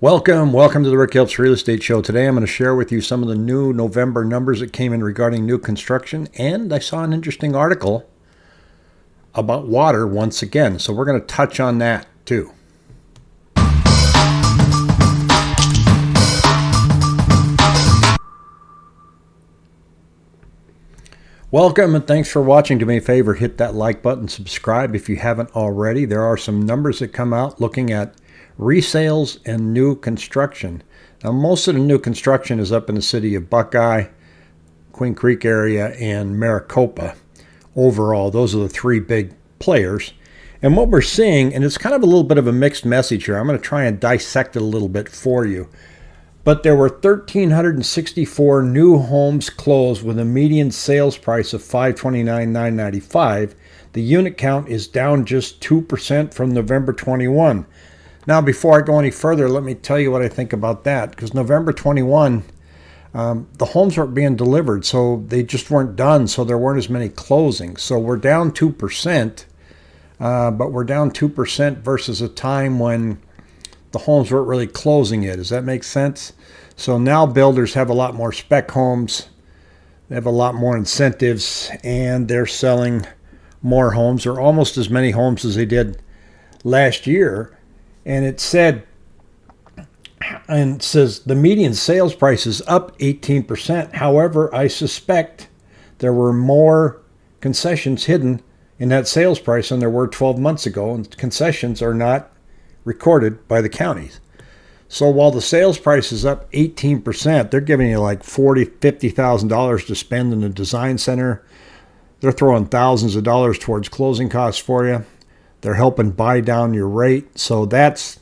Welcome, welcome to the Rick Helps Real Estate Show. Today I'm going to share with you some of the new November numbers that came in regarding new construction, and I saw an interesting article about water once again. So we're going to touch on that too. Welcome and thanks for watching. Do me a favor, hit that like button, subscribe if you haven't already. There are some numbers that come out looking at resales and new construction. Now, most of the new construction is up in the city of Buckeye, Queen Creek area, and Maricopa. Overall, those are the three big players. And what we're seeing, and it's kind of a little bit of a mixed message here, I'm going to try and dissect it a little bit for you. But there were 1,364 new homes closed with a median sales price of 529,995. The unit count is down just 2% from November 21. Now, before I go any further, let me tell you what I think about that. Because November 21, um, the homes weren't being delivered, so they just weren't done, so there weren't as many closings. So we're down 2%, uh, but we're down 2% versus a time when the homes weren't really closing yet. Does that make sense? So now builders have a lot more spec homes, they have a lot more incentives, and they're selling more homes or almost as many homes as they did last year and it said and it says the median sales price is up 18%. However, I suspect there were more concessions hidden in that sales price than there were 12 months ago, and concessions are not recorded by the counties. So while the sales price is up 18%, they're giving you like forty, fifty thousand dollars to spend in the design center. They're throwing thousands of dollars towards closing costs for you. They're helping buy down your rate. So that's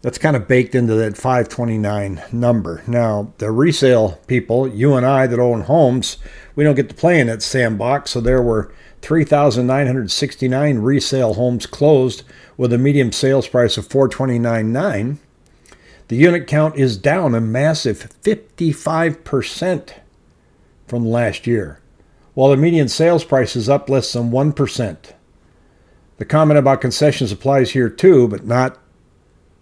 that's kind of baked into that 529 number. Now, the resale people, you and I that own homes, we don't get to play in that sandbox. So there were 3,969 resale homes closed with a medium sales price of 429.9. The unit count is down a massive 55% from last year, while the median sales price is up less than 1%. The comment about concessions applies here too, but not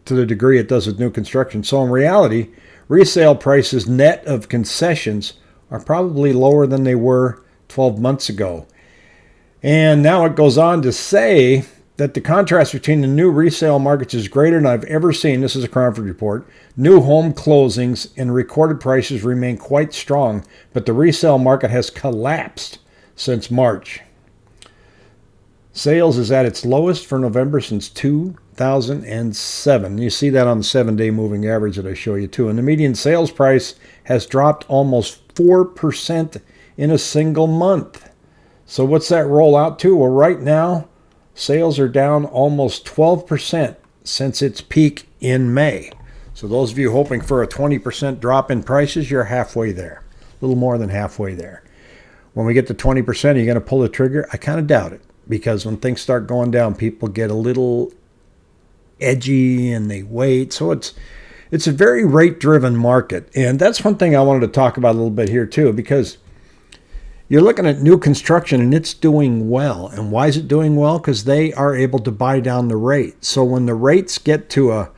to the degree it does with new construction. So in reality, resale prices net of concessions are probably lower than they were 12 months ago. And now it goes on to say that the contrast between the new resale markets is greater than I've ever seen. This is a Cromford report. New home closings and recorded prices remain quite strong, but the resale market has collapsed since March. Sales is at its lowest for November since 2007. You see that on the seven day moving average that I show you too. And the median sales price has dropped almost 4% in a single month. So what's that roll out to? Well, right now, sales are down almost 12% since its peak in May. So those of you hoping for a 20% drop in prices, you're halfway there. A little more than halfway there. When we get to 20%, are you going to pull the trigger? I kind of doubt it because when things start going down, people get a little edgy and they wait. So it's it's a very rate driven market. And that's one thing I wanted to talk about a little bit here too, because you're looking at new construction and it's doing well. And why is it doing well? Because they are able to buy down the rate. So when the rates get to a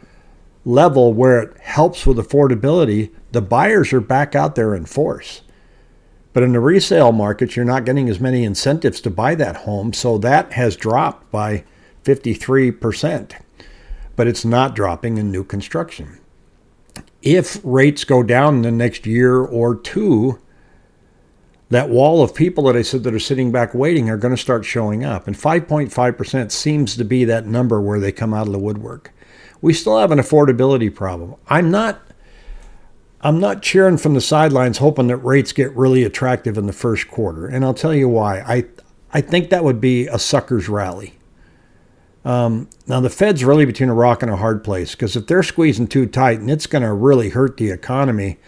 level where it helps with affordability, the buyers are back out there in force. But in the resale market, you're not getting as many incentives to buy that home. So that has dropped by 53%. But it's not dropping in new construction. If rates go down in the next year or two, that wall of people that I said that are sitting back waiting are going to start showing up. And 5.5% seems to be that number where they come out of the woodwork. We still have an affordability problem. I'm not I'm not cheering from the sidelines hoping that rates get really attractive in the first quarter. And I'll tell you why. I, I think that would be a sucker's rally. Um, now, the Fed's really between a rock and a hard place because if they're squeezing too tight and it's going to really hurt the economy,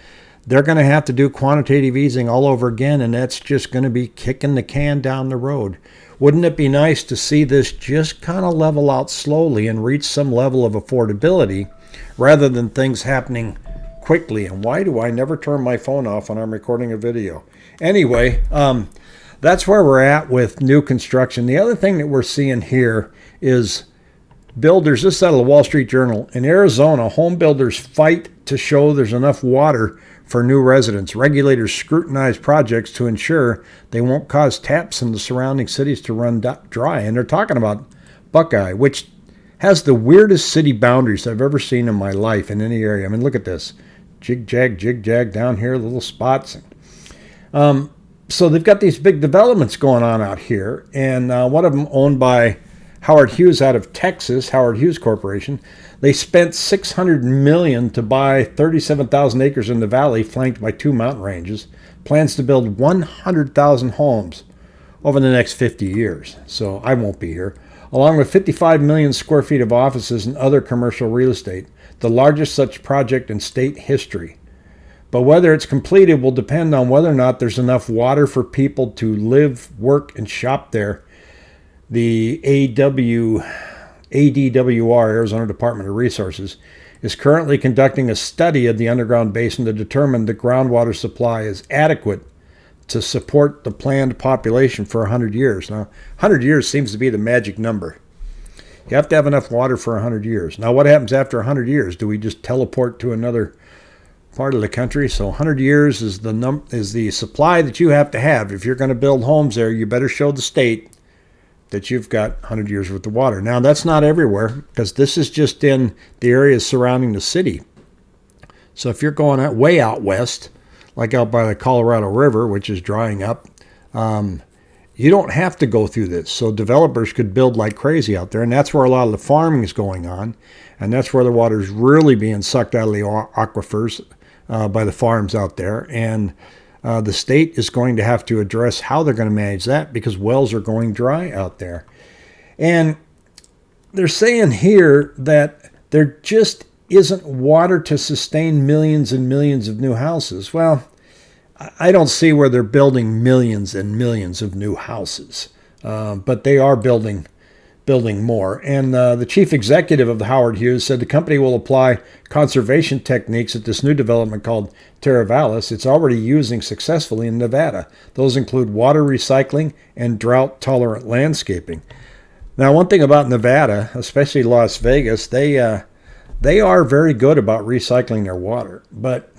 they're going to have to do quantitative easing all over again, and that's just going to be kicking the can down the road. Wouldn't it be nice to see this just kind of level out slowly and reach some level of affordability rather than things happening quickly. And why do I never turn my phone off when I'm recording a video? Anyway, um, that's where we're at with new construction. The other thing that we're seeing here is builders, this is out of the Wall Street Journal. In Arizona, home builders fight to show there's enough water for new residents. Regulators scrutinize projects to ensure they won't cause taps in the surrounding cities to run dry. And they're talking about Buckeye, which has the weirdest city boundaries I've ever seen in my life in any area. I mean, look at this. Jig jag, jig jag down here, little spots. Um, so they've got these big developments going on out here, and uh, one of them owned by Howard Hughes out of Texas, Howard Hughes Corporation. They spent 600 million to buy 37,000 acres in the valley, flanked by two mountain ranges. Plans to build 100,000 homes over the next 50 years. So I won't be here. Along with 55 million square feet of offices and other commercial real estate, the largest such project in state history. But whether it's completed will depend on whether or not there's enough water for people to live, work, and shop there. The AW, ADWR, Arizona Department of Resources, is currently conducting a study of the underground basin to determine the groundwater supply is adequate to support the planned population for 100 years. Now, 100 years seems to be the magic number. You have to have enough water for 100 years. Now, what happens after 100 years? Do we just teleport to another part of the country. So 100 years is the num is the supply that you have to have. If you're going to build homes there, you better show the state that you've got 100 years worth of water. Now that's not everywhere because this is just in the areas surrounding the city. So if you're going out way out west, like out by the Colorado River, which is drying up, um, you don't have to go through this. So developers could build like crazy out there, and that's where a lot of the farming is going on, and that's where the water is really being sucked out of the aquifers uh, by the farms out there. And uh, the state is going to have to address how they're going to manage that because wells are going dry out there. And they're saying here that there just isn't water to sustain millions and millions of new houses. Well, I don't see where they're building millions and millions of new houses, uh, but they are building building more. And uh, the chief executive of the Howard Hughes said the company will apply conservation techniques at this new development called Teravalis. It's already using successfully in Nevada. Those include water recycling and drought tolerant landscaping. Now, one thing about Nevada, especially Las Vegas, they uh, they are very good about recycling their water. But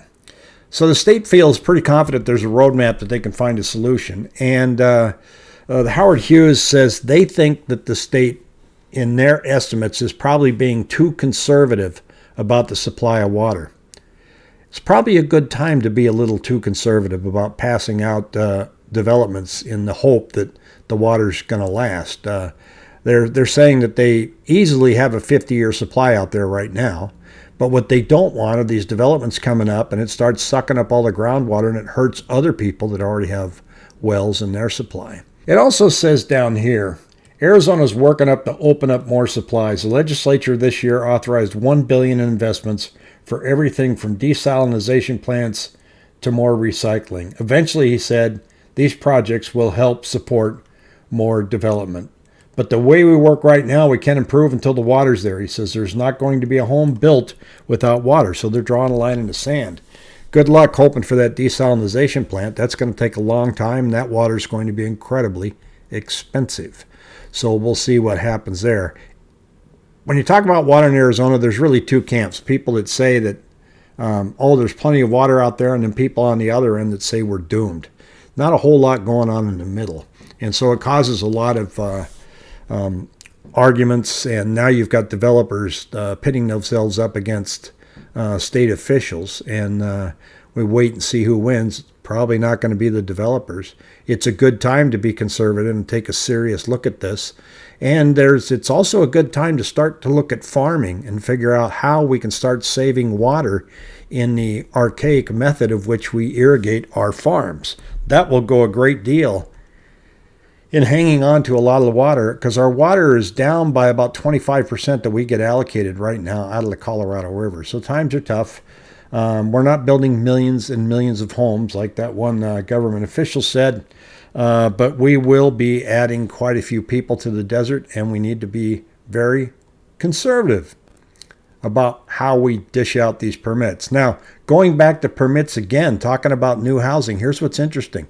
so the state feels pretty confident there's a roadmap that they can find a solution. And uh, uh, the Howard Hughes says they think that the state, in their estimates, is probably being too conservative about the supply of water. It's probably a good time to be a little too conservative about passing out uh, developments in the hope that the water's going to last. They're they're saying that they easily have a 50-year supply out there right now, but what they don't want are these developments coming up and it starts sucking up all the groundwater and it hurts other people that already have wells in their supply. It also says down here, Arizona is working up to open up more supplies. The legislature this year authorized 1 billion in investments for everything from desalination plants to more recycling. Eventually, he said, these projects will help support more development. But the way we work right now, we can't improve until the water's there. He says there's not going to be a home built without water. So they're drawing a line in the sand good luck hoping for that desalination plant. That's going to take a long time. That water is going to be incredibly expensive. So we'll see what happens there. When you talk about water in Arizona, there's really two camps. People that say that, um, oh, there's plenty of water out there, and then people on the other end that say we're doomed. Not a whole lot going on in the middle. And so it causes a lot of uh, um, arguments, and now you've got developers uh, pitting themselves up against uh, state officials, and uh, we wait and see who wins. Probably not going to be the developers. It's a good time to be conservative and take a serious look at this. And there's it's also a good time to start to look at farming and figure out how we can start saving water in the archaic method of which we irrigate our farms. That will go a great deal in hanging on to a lot of the water because our water is down by about 25% that we get allocated right now out of the Colorado River. So times are tough. Um, we're not building millions and millions of homes like that one uh, government official said, uh, but we will be adding quite a few people to the desert, and we need to be very conservative about how we dish out these permits. Now, going back to permits again, talking about new housing, here's what's interesting.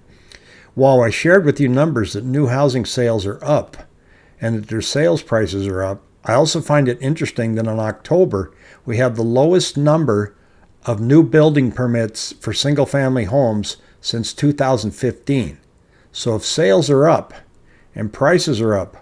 While I shared with you numbers that new housing sales are up and that their sales prices are up, I also find it interesting that in October, we have the lowest number of new building permits for single family homes since 2015. So if sales are up and prices are up,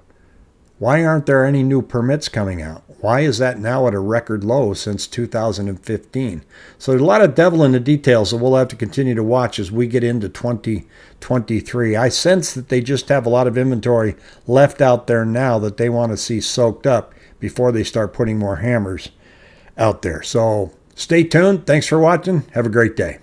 why aren't there any new permits coming out? Why is that now at a record low since 2015? So there's a lot of devil in the details that we'll have to continue to watch as we get into 2023. I sense that they just have a lot of inventory left out there now that they want to see soaked up before they start putting more hammers out there. So stay tuned. Thanks for watching. Have a great day.